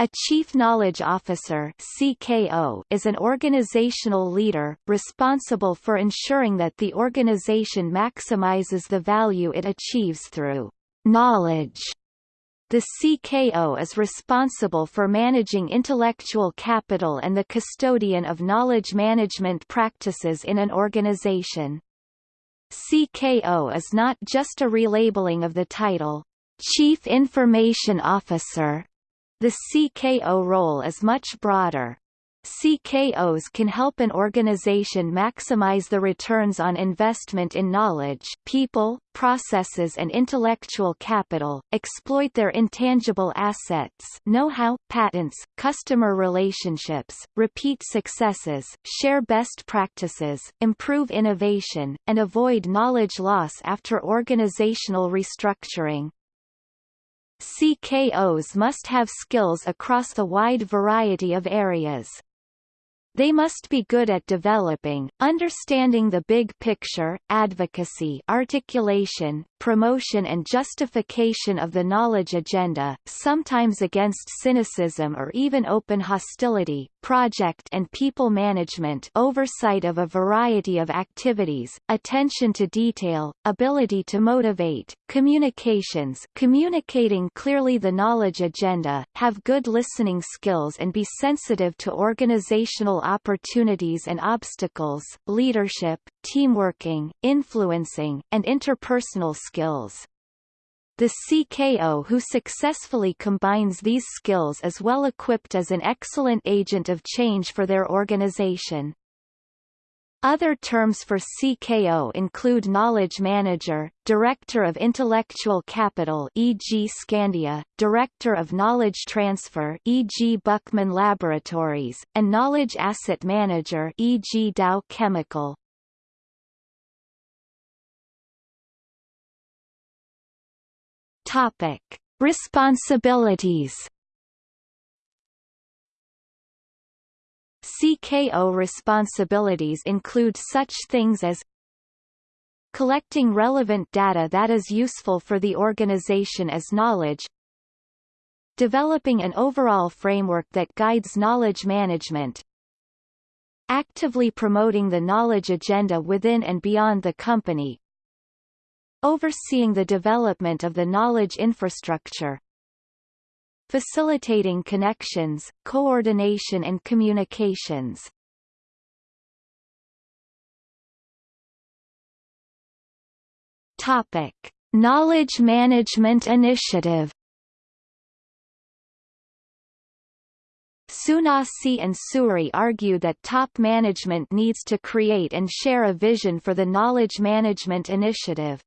A Chief Knowledge Officer CKO is an organizational leader, responsible for ensuring that the organization maximizes the value it achieves through knowledge. The CKO is responsible for managing intellectual capital and the custodian of knowledge management practices in an organization. CKO is not just a relabeling of the title, Chief Information Officer, the CKO role is much broader. CKOs can help an organization maximize the returns on investment in knowledge people, processes and intellectual capital, exploit their intangible assets know-how, patents, customer relationships, repeat successes, share best practices, improve innovation, and avoid knowledge loss after organizational restructuring. CKOs must have skills across the wide variety of areas. They must be good at developing, understanding the big picture, advocacy articulation, promotion and justification of the knowledge agenda, sometimes against cynicism or even open hostility, project and people management oversight of a variety of activities, attention to detail, ability to motivate, communications communicating clearly the knowledge agenda, have good listening skills and be sensitive to organizational opportunities and obstacles, leadership, teamworking, influencing, and interpersonal skills. The CKO who successfully combines these skills is well equipped as an excellent agent of change for their organization. Other terms for CKO include Knowledge Manager, Director of Intellectual Capital e.g. Skandia, Director of Knowledge Transfer e.g. Buckman Laboratories, and Knowledge Asset Manager e.g. Dow Chemical. Topic: Responsibilities. CKO responsibilities include such things as collecting relevant data that is useful for the organization as knowledge developing an overall framework that guides knowledge management actively promoting the knowledge agenda within and beyond the company overseeing the development of the knowledge infrastructure facilitating connections, coordination and communications. Topic: Knowledge Management Initiative. Sunassee and Sewry argue that top management needs to create and share a vision for the Knowledge Management Initiative.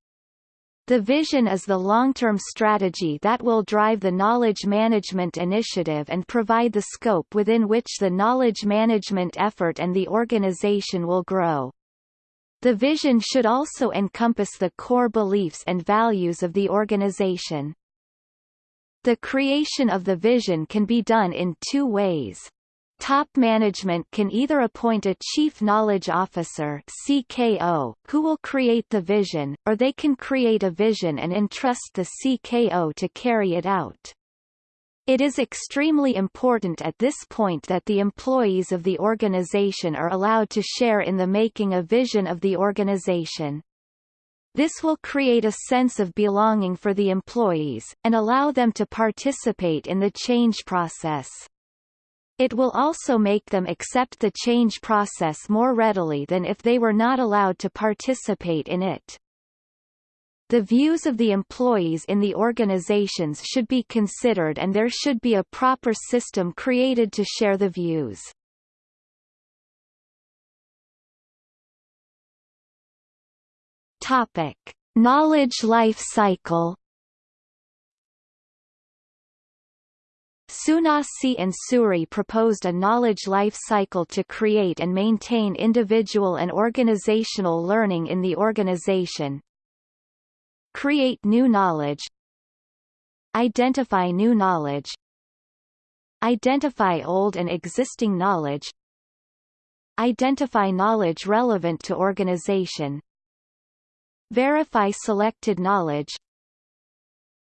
The vision is the long-term strategy that will drive the knowledge management initiative and provide the scope within which the knowledge management effort and the organization will grow. The vision should also encompass the core beliefs and values of the organization. The creation of the vision can be done in two ways. Top management can either appoint a Chief Knowledge Officer CKO, who will create the vision, or they can create a vision and entrust the CKO to carry it out. It is extremely important at this point that the employees of the organization are allowed to share in the making a vision of the organization. This will create a sense of belonging for the employees, and allow them to participate in the change process. It will also make them accept the change process more readily than if they were not allowed to participate in it. The views of the employees in the organizations should be considered and there should be a proper system created to share the views. Topic: Knowledge life cycle Sunassee and Sewry proposed a knowledge life cycle to create and maintain individual and organizational learning in the organization. Create new knowledge. Identify new knowledge. Identify old and existing knowledge. Identify knowledge relevant to organization. Verify selected knowledge.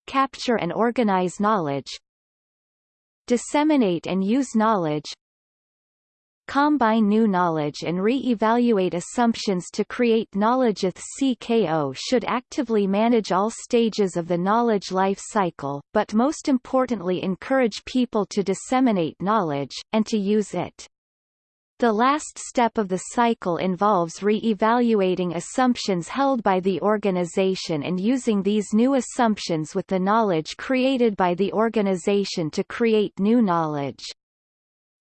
Capture and organize knowledge disseminate and use knowledge combine new knowledge and re-evaluate assumptions to create knowledge. CKO should actively manage all stages of the knowledge life cycle, but most importantly encourage people to disseminate knowledge, and to use it. The last step of the cycle involves re-evaluating assumptions held by the organization and using these new assumptions with the knowledge created by the organization to create new knowledge.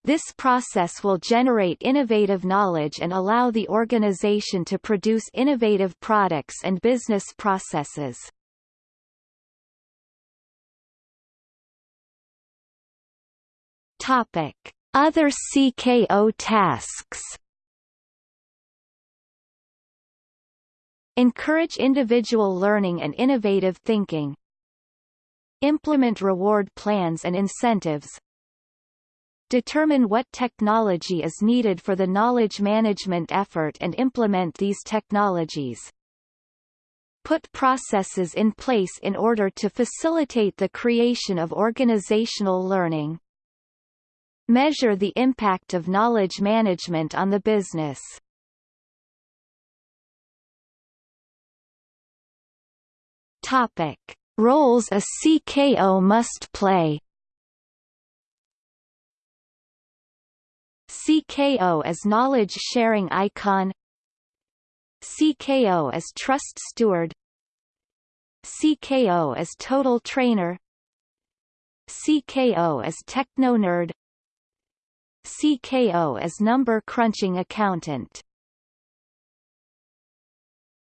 This process will generate innovative knowledge and allow the organization to produce innovative products and business processes. Topic: Other CKO tasks. Encourage individual learning and innovative thinking. Implement reward plans and incentives, Determine what technology is needed for the knowledge management effort and implement these technologies. Put processes in place in order to facilitate the creation of organizational learning. Measure the impact of knowledge management on the business. Topic. Roles a CKO must play CKO as knowledge sharing icon CKO as trust steward CKO as total trainer CKO as techno nerd CKO as number crunching accountant